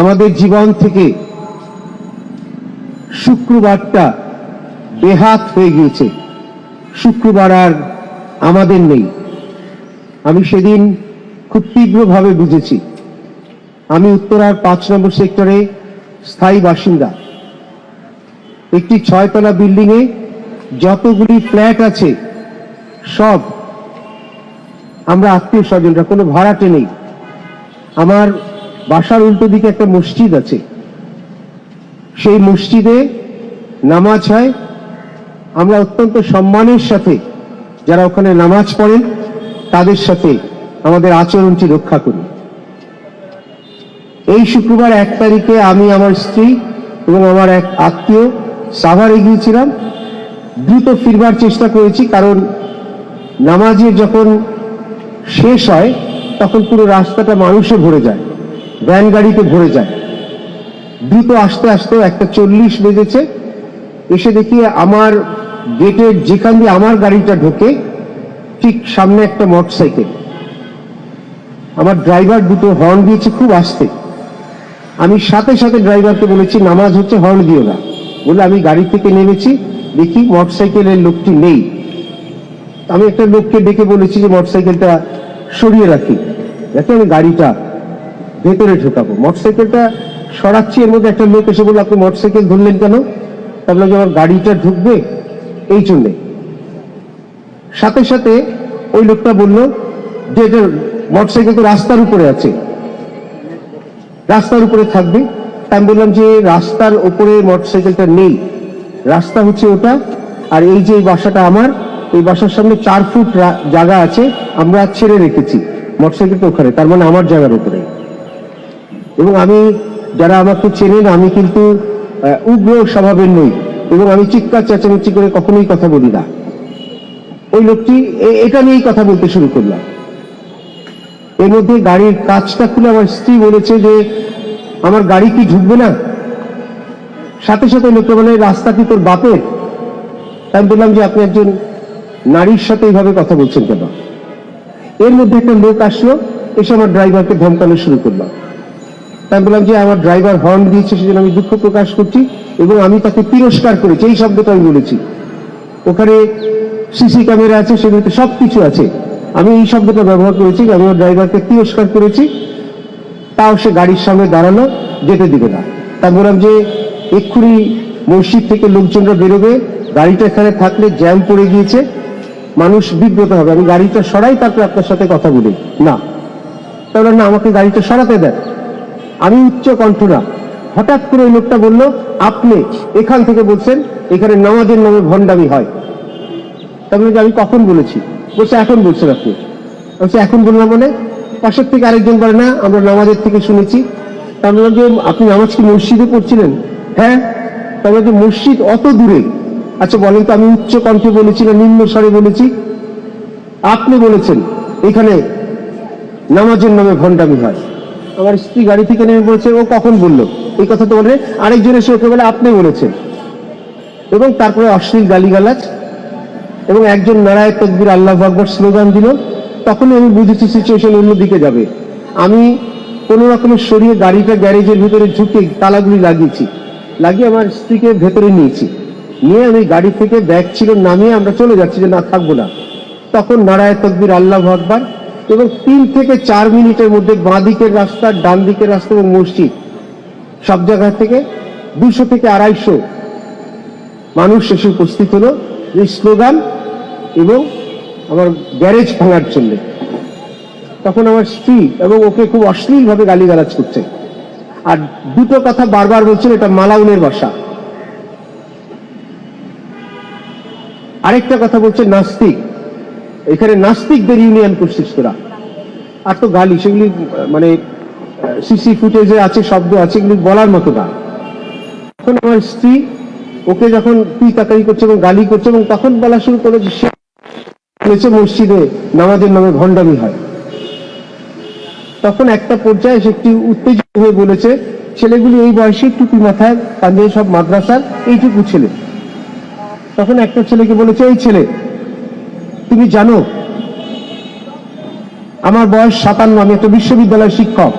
আমাদের জীবন থেকে শুক্রবারটা বেহাত হয়ে গিয়েছে। শুক্রবার আর আমাদের নেই। আমি সেদিন খুব তীব্রভাবে বুঝেছি। আমি উত্তরার পাঁচ নম্বর সেক্টরে স্থায়ী বাসিন্দা। একটি ছয়তলা বিল্ডিং এ যতগুলি ফ্ল্যাট আছে, সব আমরা আত্মীয় স্বজনরা, কোনো ভাড়াটে নেই। আমার বাসার উল্টো দিকে একটা মসজিদ আছে। সেই মসজিদে নামাজ হয়। আমরা অত্যন্ত সম্মানের সাথে যারা ওখানে নামাজ পড়েন, তাদের সাথে আমাদের আচরণটি রক্ষা করি। এই শুক্রবার এক তারিখে আমি আমার স্ত্রী এবং আমার এক আত্মীয় সাভারে গিয়েছিলাম। দ্রুত ফিরবার চেষ্টা করেছি, কারণ নামাজের যখন শেষ হয়, তখন পুরো রাস্তাটা মানুষে ভরে যায়। ভ্যান গাড়িতে ভরে যায়। দ্রুত আস্তে আস্তে একটা চল্লিশ বেজেছে। এসে দেখি আমার গেটের যেখান দিয়ে আমার গাড়িটা ঢোকে, ঠিক সামনে একটা মোটর সাইকেল আমার ড্রাইভার দুটো হর্ন দিয়েছে খুব আস্তে। আমি সাথে সাথে ড্রাইভারকে বলেছি, নামাজ হচ্ছে হর্ন দিও না। বলে আমি গাড়ি থেকে নেমেছি, দেখি মোটর সাইকেলের লোকটি নেই। আমি একটা লোককে ডেকে বলেছি যে মোটর সাইকেলটা সরিয়ে রাখি। যাতে আমি গাড়িটা ভেতরে ঢোকাবো। মোটরসাইকেলটা সরাচ্ছি, এর মধ্যে একটা লোক এসে বলল, আপনি মোটরসাইকেল ধরলেন কেন? তাহলে যে আমার গাড়িটা ঢুকবে এই জন্যে। সাথে সাথে ওই লোকটা বলল, যে এটা মোটরসাইকেল তো রাস্তার উপরে আছে, রাস্তার উপরে থাকবে। তা আমি বললাম যে, রাস্তার উপরে মোটরসাইকেলটা নেই, রাস্তা হচ্ছে ওটা, আর এই যে বাসাটা আমার, এই বাসার সামনে চার ফুট জায়গা আছে, আমরা ছেড়ে রেখেছি, মোটরসাইকেলটা ওখানে, তার মানে আমার জায়গার উপরে। এবং আমি যারা আমাকে চেনেন, আমি কিন্তু উগ্র স্বভাবের নই এবং আমি চিৎকার, চেঁচামেচি করে কখনোই কথা বলি না। ওই লোকটি এটা নিয়েই কথা বলতে শুরু করলাম। এর মধ্যে গাড়ির কাজটা খুলে আমার স্ত্রী বলেছে যে, আমার গাড়ি কি ঢুকবে না? সাথে সাথে লোকটা বলে, রাস্তা কি তোর বাপের? আমি বললাম যে, আপনি একজন নারীর সাথে এইভাবে কথা বলছেন কেন? এর মধ্যে একটা লোক আসলো, এসে আমার ড্রাইভারকে ধমকানো শুরু করলাম আমি বললাম যে আমার ড্রাইভার হর্ন দিয়েছে, সেজন্য আমি দুঃখ প্রকাশ করছি এবং আমি তাকে তিরস্কার করেছি। এই শব্দটা আমি বলেছি। ওখানে সিসি ক্যামেরা আছে, সেগুলোতে সব কিছু আছে। আমি এই শব্দটা ব্যবহার করেছি আমি আমার ড্রাইভারকে তিরস্কার করেছি, তাও সে গাড়ির সামনে দাঁড়ানো যেতে দিবে না। তা বললাম যে এক্ষুনি মসজিদ থেকে লোকজনরা বেরোবে, গাড়িটা এখানে থাকলে জ্যাম পড়ে গিয়েছে, মানুষ বিব্রত হবে। আমি গাড়িটা সরাই, তারপরে আপনার সাথে কথা বলি। না। তাহলে না, আমাকে গাড়িটা সরাতে দেন। আমি উচ্চ কণ্ঠ না হঠাৎ করে ওই লোকটা বলল, আপনি এখান থেকে বলছেন এখানে নামাজের নামে ভণ্ডামি হয়। তারপরে আমি কখন বলেছি? বলছে, এখন বলছেন আপনি। বলছে, এখন বললাম মানে? পাশের থেকে আরেকজন বলে, না, আমরা নামাজের থেকে শুনেছি। তার বললাম যে, আপনি নামাজ কি মসজিদে পড়ছিলেন? হ্যাঁ। তারপরে যে, মসজিদ অত দূরে। আচ্ছা বলেন তো, আমি উচ্চ কণ্ঠে বলেছি না, নিম্ন স্বরে বলেছি? আপনি বলেছেন, এখানে নামাজের নামে ভণ্ডামি হয়। আমার স্ত্রী গাড়ি থেকে নেমে বলেছে ও কখন বলল? এই কথা তো বলে আরেকজন এসে ওকে বলে, আপনি বলেছেন। এবং তারপরে অশ্লীল গালিগালাজ এবং একজন নারায় তকবির আল্লাহ আকবর স্লোগান দিল। তখনই আমি বুঝেছি সিচুয়েশন অন্যদিকে যাবে। আমি কোনো রকমের সরিয়ে গাড়িটা গ্যারেজের ভিতরে ঝুঁকে তালাগুলি লাগিয়েছি, লাগিয়ে আমার স্ত্রীকে ভেতরে নিয়েছি। নিয়ে আমি গাড়ি থেকে ব্যাগ ছিল নামিয়ে আমরা চলে যাচ্ছি যে না থাকব না। তখন নারায় তকবির আল্লাহ আকবর এবং তিন থেকে চার মিনিটের মধ্যে বাঁ দিকের রাস্তা, ডান দিকের রাস্তা এবং মসজিদ। সব জায়গা থেকে দুশো থেকে আড়াইশো মানুষ এসে উপস্থিত হলো। এই স্লোগান এবং আমার গ্যারেজ ভাঙার জন্য। তখন আমার স্ত্রী এবং ওকে খুব অশ্লীলভাবে গালিগালাজ করছে। আর দুটো কথা বারবার বলছিল এটা মালাউনের বাসা আরেকটা কথা বলছে নাস্তিক। এখানে নাস্তিকদের ইউনিয়ন করছিস তোরা আর তো গালি, সেগুলি মানে সিসি ফুটেজে আছে, শব্দ আছে, এগুলি বলার মতো না। তখন আমার স্ত্রী ওকে যখন তুই তাকারি করছে এবং গালি করছে এবং তখন বলা শুরু করে সে মসজিদে নামাজের নামে ভণ্ডামি হয়। তখন একটা পর্যায়ে সে একটি উত্তেজিত হয়ে বলেছে, ছেলেগুলি এই বয়সে টুপি মাথায় কাঁধে সব মাদ্রাসার এইটুকু ছেলে। তখন একটা ছেলেকে বলেছে, এই ছেলে তুমি জানো, আমার বয়স সাতান্ন, আমি একটা বিশ্ববিদ্যালয়ের শিক্ষক।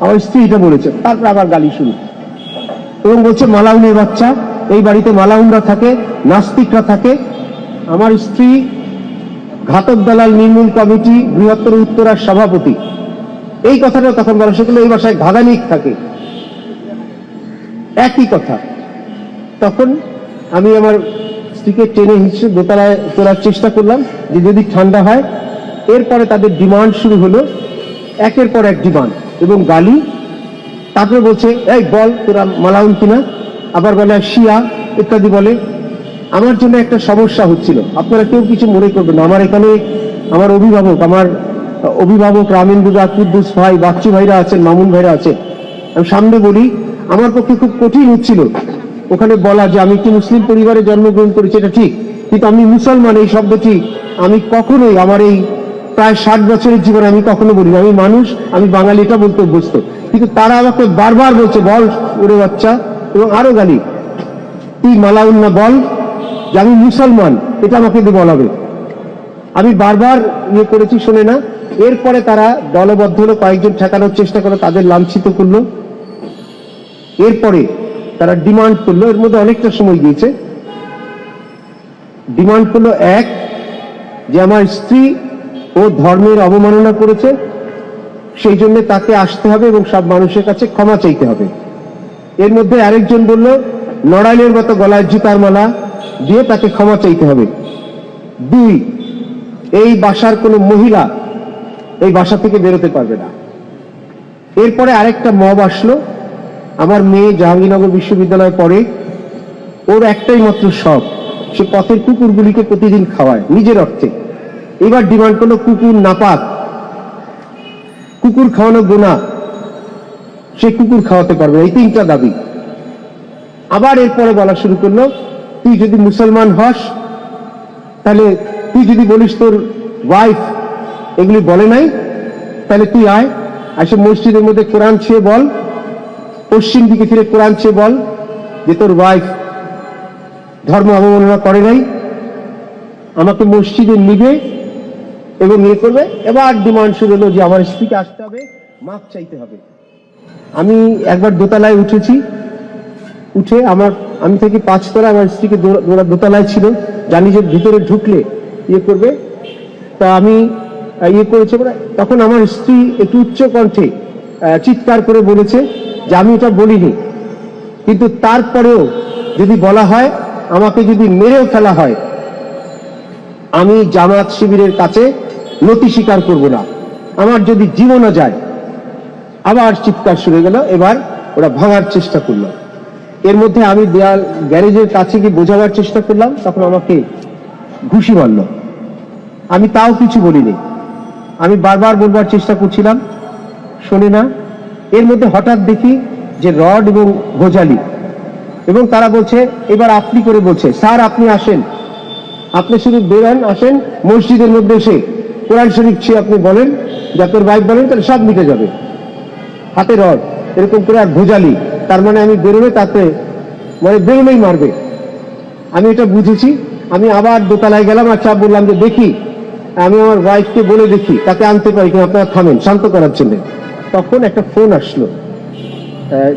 আমার স্ত্রী এটা বলেছে, তারপর আবার গালি শুরু এবং বলছে, মালাউনের বাচ্চা, এই বাড়িতে মালাউনরা থাকে, নাস্তিকরা থাকে। আমার স্ত্রী ঘাতক দালাল নির্মূল কমিটি, বৃহত্তর উত্তরার সভাপতি। এই কথাটা তখন বলা সেগুলো এই বাসায় ঘাদানিক থাকে। একই কথা। তখন আমি আমার স্ত্রীকে টেনে হিসেবে দোতলায় তোলার চেষ্টা করলাম যে যদি ঠান্ডা হয়। এরপরে তাদের ডিমান্ড শুরু হলো, একের পর এক ডিমান্ড এবং গালি। তারপরে বলছে, এই বল, তোরা মালাউন কিনা? আবার বলে, শিয়া, ইত্যাদি বলে। আমার জন্য একটা সমস্যা হচ্ছিল। আপনারা কেউ কিছু মনে করবেন আমার এখানে আমার অভিভাবক আমার অভিভাবক রামিন দুদা কুদ্দুস ভাই, বাচ্চু ভাইরা আছেন, মামুন ভাইরা আছেন। আমি সামনে বলি, আমার পক্ষে খুব কঠিন হচ্ছিল। ওখানে বলা যে আমি একটি মুসলিম পরিবারে জন্মগ্রহণ করেছি, এটা ঠিক। কিন্তু আমি মুসলমান, এই শব্দটি আমি কখনোই আমার এই প্রায় ষাট বছরের জীবনে আমি কখনো বলি আমি মানুষ, আমি বাঙালি, এটা বলতে অভ্যস্ত। কিন্তু তারা আমাকে বারবার বলছে, বল ওরে বাচ্চা। এবং আরও গালি তুই মালাউন না বল যে আমি মুসলমান, এটা আমাকে দিয়ে বলাবে আমি বারবার ইয়ে করেছি, শোনে না। এরপরে তারা দলবদ্ধ হলো, কয়েকজন ঠেকানোর চেষ্টা করল তাদের লাঞ্ছিত করল। এরপরে তারা ডিমান্ড করল, এর মধ্যে অনেকটা সময় গিয়েছে। ডিমান্ড করল এক, যে আমার স্ত্রী ও ধর্মের অবমাননা করেছে, সেই জন্য তাকে আসতে হবে এবং সব মানুষের কাছে ক্ষমা চাইতে হবে। এর মধ্যে আরেকজন বলল নড়াইলের মতো গলায় জুতার মালা দিয়ে তাকে ক্ষমা চাইতে হবে। দুই, এই বাসার কোনো মহিলা এই বাসা থেকে বেরোতে পারবে না। এরপরে আরেকটা মব আসলো আমার মেয়ে জাহাঙ্গীরনগর বিশ্ববিদ্যালয়ে পড়ে, ওর একটাই মাত্র শখ, সে পথের কুকুরগুলিকে প্রতিদিন খাওয়ায়, নিজের অর্থে। এবার ডিমান্ড করল কুকুর নাপাক। কুকুর খাওয়ানো গোনা সে কুকুর খাওয়াতে পারবে এই তিনটা দাবি। আবার এরপরে বলা শুরু করল, তুই যদি মুসলমান হস, তাহলে তুই যদি বলিস তোর ওয়াইফ এগুলি বলে নাই, তাহলে তুই আয় আসে মসজিদের মধ্যে কোরআন ছেয়ে বল পশ্চিম দিকে ফিরে কোরআন ছেয়ে বল যে তোর ওয়াইফ ধর্ম অবমাননা করে নাই, আমাকে মসজিদে নিবে এবং ইয়ে করবে। এবার ডিমান্ড শুরু হলো যে আমার স্ত্রীকে আসতে হবে, মাপ চাইতে হবে। আমি একবার দোতলায় উঠেছি, উঠে আমার, আমি থেকে পাঁচতলা আমার স্ত্রীকে দোতলায় ছিল, জানি যে ভিতরে ঢুকলে ইয়ে করবে। তা আমি ইয়ে করেছে তখন আমার স্ত্রী একটু উচ্চ কণ্ঠে চিৎকার করে বলেছে যে আমি এটা বলিনি। কিন্তু তারপরেও যদি বলা হয়, আমাকে যদি মেরেও ফেলা হয়, আমি জামাত শিবিরের কাছে নতি স্বীকার করব না। আমার যদি জীবনও যায়, আবার চিৎকার শুরু গেল, এবার ওরা ভাঙার চেষ্টা করল। এর মধ্যে আমি দেয়াল গ্যারেজের কাছে গিয়ে বোঝাবার চেষ্টা করলাম, তখন আমাকে ঘুষি মারলো। আমি তাও কিছু বলিনি। আমি বারবার বলবার চেষ্টা করছিলাম শোনে না? এর মধ্যে হঠাৎ দেখি যে রড এবং গোজালি এবং তারা বলছে, এবার আপনি করে বলছে, স্যার আপনি আসেন। আপনি শুধু বেরান, আসেন, মসজিদের মধ্যে এসে কোরআন শরীফ ছে আপনি বলেন যাদের ভাই বলেন, তাহলে সব মিটে যাবে। হাতে রড, এরকম করে আর ভোজালি। তার মানে আমি বেরোবে তাতে মানে বেরোলেই মারবে। আমি এটা বুঝেছি। আমি আবার দোতলায় গেলাম আর চাপ বললাম যে, দেখি, আমি আমার ওয়াইফকে বলে দেখি, তাকে আনতে পারি কিনা, আপনারা থামেন, শান্ত করার জন্য। তখন একটা ফোন আসলো।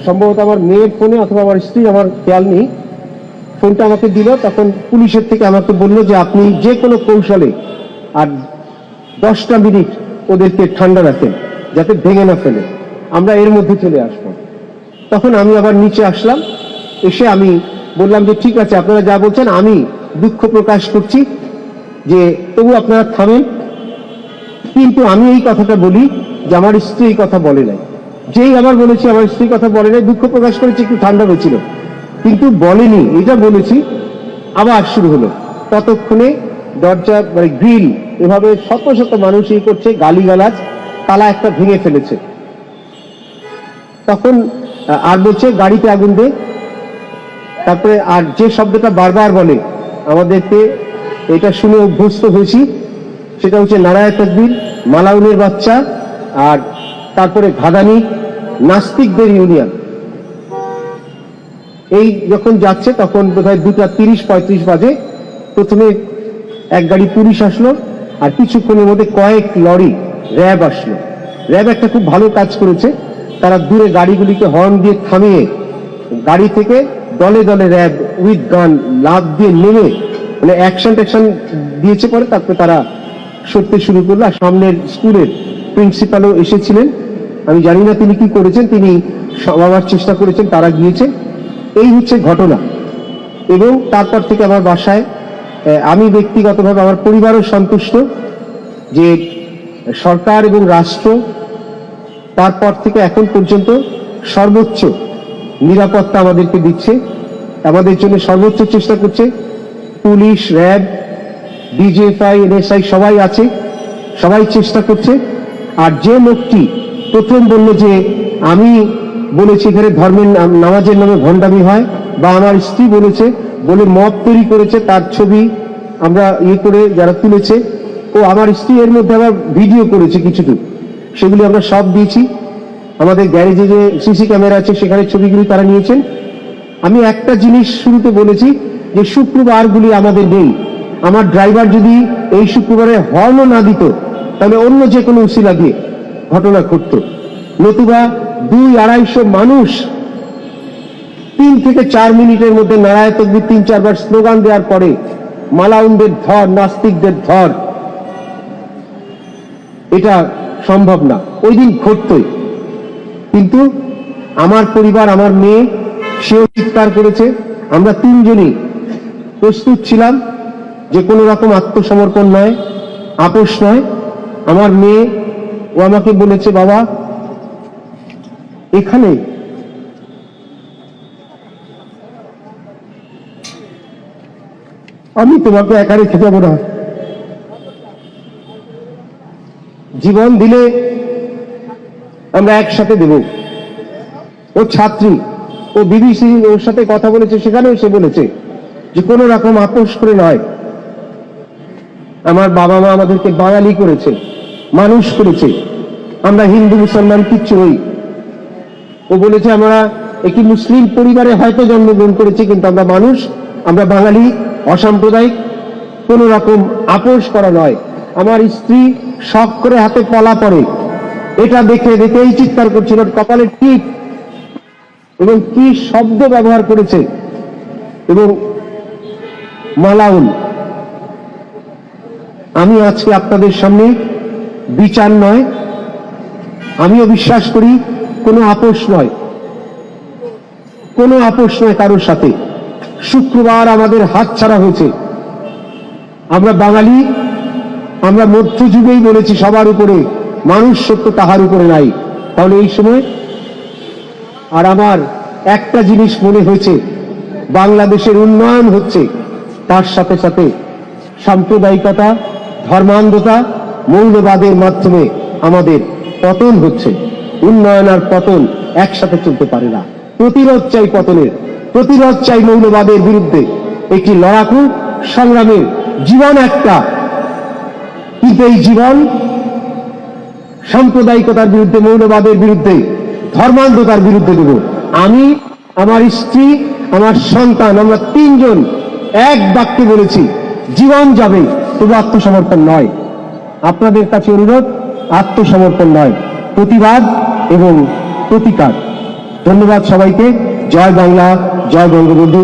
সম্ভবত আমার মেয়ের ফোনে অথবা আমার স্ত্রী আমার খেয়াল নেই। ফোনটা আমাকে দিল, তখন পুলিশের থেকে আমাকে বলল যে আপনি যে কোনো কৌশলে আর দশটা মিনিট ওদেরকে ঠান্ডা রাখেন, যাতে ভেঙে না ফেলে। আমরা এর মধ্যে চলে আসব। তখন আমি আবার নিচে আসলাম। এসে আমি বললাম যে, ঠিক আছে, আপনারা যা বলছেন, আমি দুঃখ প্রকাশ করছি যে তবু আপনারা থামেন। কিন্তু আমি এই কথাটা বলি যে আমার স্ত্রী কথা বলে নাই। যেই আবার বলেছি, আমার স্ত্রী কথা বলে নাই, দুঃখ প্রকাশ করেছি, একটু ঠান্ডা হয়েছিল। কিন্তু বলেনি, এটা বলেছি, আবার শুরু হলো। ততক্ষণে দরজা মানে গ্রিল, এভাবে শত শত মানুষ এই করছে, গালিগালাজ, তালা একটা ভেঙে ফেলেছে। তখন আর বলছে, গাড়িতে আগুন দে। তারপরে আর যে শব্দটা বারবার বলে, আমাদেরকে এটা শুনে অভ্যস্ত হয়েছি। সেটা হচ্ছে নারায় তকবীর, মালাউনের বাচ্চা আর তারপরে ঘাদানি, নাস্তিকদের ইউনিয়ন। এই যখন যাচ্ছে, তখন বোধহয় দুটা তিরিশ, পঁয়ত্রিশ বাজে। প্রথমে এক গাড়ি পুলিশ আসলো, আর কিছুক্ষণের মধ্যে কয়েক লরি, র্যাব আসলো। র্যাব একটা খুব ভালো কাজ করেছে। তারা দূরে গাড়িগুলিকে হর্ন দিয়ে থামিয়ে, গাড়ি থেকে দলে দলে র্যাব উইথ গান লাভ দিয়ে নেমে মানে অ্যাকশন ট্যাকশন দিয়েছে পরে, তারপরে তারা সরতে শুরু করল। আর সামনের স্কুলের প্রিন্সিপালও এসেছিলেন। আমি জানি না তিনি কি করেছেন, তিনি সমাবার চেষ্টা করেছেন, তারা গিয়েছে। এই হচ্ছে ঘটনা। এবং তারপর থেকে আমার বাসায় আমি ব্যক্তিগতভাবে আমার পরিবারও সন্তুষ্ট যে সরকার এবং রাষ্ট্র তারপর থেকে এখন পর্যন্ত সর্বোচ্চ নিরাপত্তা আমাদেরকে দিচ্ছে। আমাদের জন্য সর্বোচ্চ চেষ্টা করছে। পুলিশ, র্যাব, ডিজিএফআই, এনএসআই সবাই আছে, সবাই চেষ্টা করছে। আর যে লোকটি প্রথম বলল যে, আমি বলেছি এখানে ধর্মের নামাজের নামে ভণ্ডামি হয়। বা আমার স্ত্রী বলেছে, বলে মত তৈরি করেছে, তার ছবি আমরা ইয়ে করে যারা তুলেছে। ও আমার স্ত্রী এর মধ্যে আবার ভিডিও করেছে কিছুটুকু। সেগুলি আমরা সব দিয়েছি। আমাদের গ্যারেজে যে সিসি ক্যামেরা আছে, সেখানে ছবিগুলি তারা নিয়েছেন। আমি একটা জিনিস শুরুতে বলেছি যে, শুক্রবারগুলি আমাদের নেই। আমার ড্রাইভার যদি এই শুক্রবারে হর্নও না দিত তাহলে অন্য যে কোনো উসিলা দিয়ে ঘটনা ঘটত। নতুবা দুই আড়াইশো মানুষ তিন থেকে চার মিনিটের মধ্যে নারায় তকবির তিন চারবার স্লোগান দেওয়ার পরে মালাউনদের ধর, নাস্তিকদের ধর, এটা সম্ভব না। ওই দিন ঘটতই। কিন্তু আমার পরিবার, আমার মেয়ে, সেও চিৎকার করেছে। আমরা তিনজনই প্রস্তুত ছিলাম যে কোনো রকম আত্মসমর্পণ নয়, আপোষ নয়। আমার মেয়ে ও আমাকে বলেছে, বাবা, এখানে আমি তোমাকে একা রেখে যাব না। জীবন দিলে আমরা একসাথে দেব। ও ছাত্রী, ও বিবিসি ওর সাথে কথা বলেছে, সেখানেও সে বলেছে যে কোনো রকম আপোষ করে নয়। আমার বাবা মা আমাদেরকে বাঙালি করেছে, মানুষ করেছে। আমরা হিন্দু, মুসলমান, কিচ্ছু নই। ও বলেছে, আমরা একটি মুসলিম পরিবারে হয়তো জন্মগ্রহণ করেছি, কিন্তু আমরা মানুষ, আমরা বাঙালি, অসাম্প্রদায়িক, কোন রকম আপোষ করা নয়। আমার স্ত্রী শখ করে হাতে পলা পড়ে এটা দেখে দেখেই চিৎকার করছিল কপালের টিপ এবং কি শব্দ ব্যবহার করেছে। এবং মালাউন আমি আজকে আপনাদের সামনে বিচার নয়, আমিও বিশ্বাস করি কোনো আপোষ নয়, কোনো আপোষ নয় কারোর সাথে। শুক্রবার আমাদের হাত ছাড়া হয়েছে। আমরা বাঙালি, আমরা মধ্যযুগেই বলেছি সবার উপরে, মানুষ সত্য তাহার উপরে নাই। তাহলে এই সময় আর আমার একটা জিনিস মনে হয়েছে, বাংলাদেশের উন্নয়ন হচ্ছে, তার সাথে সাথে সাম্প্রদায়িকতা ধর্মান্ধতা মৌলবাদের মাধ্যমে আমাদের পতন হচ্ছে। উন্নয়ন আর পতন একসাথে চলতে পারে না। প্রতিরোধ চাই পতনের। প্রতিরোধ চাই মৌলবাদের বিরুদ্ধে। একটি লড়াকু সংগ্রামের জীবন একটা। কিন্তু এই জীবন সাম্প্রদায়িকতার বিরুদ্ধে, মৌলবাদের বিরুদ্ধে, ধর্মান্ধতার বিরুদ্ধে দেব। আমি, আমার স্ত্রী, আমার সন্তান, আমরা তিনজন এক বাক্যে বলেছি, জীবন যাবে। তবু আত্মসমর্পণ নয়, আপনাদের কাছে অনুরোধ, আত্মসমর্পণ নয়, প্রতিবাদ এবং প্রতিকার। ধন্যবাদ সবাইকে। জয় বাংলা, জয় বঙ্গবন্ধু।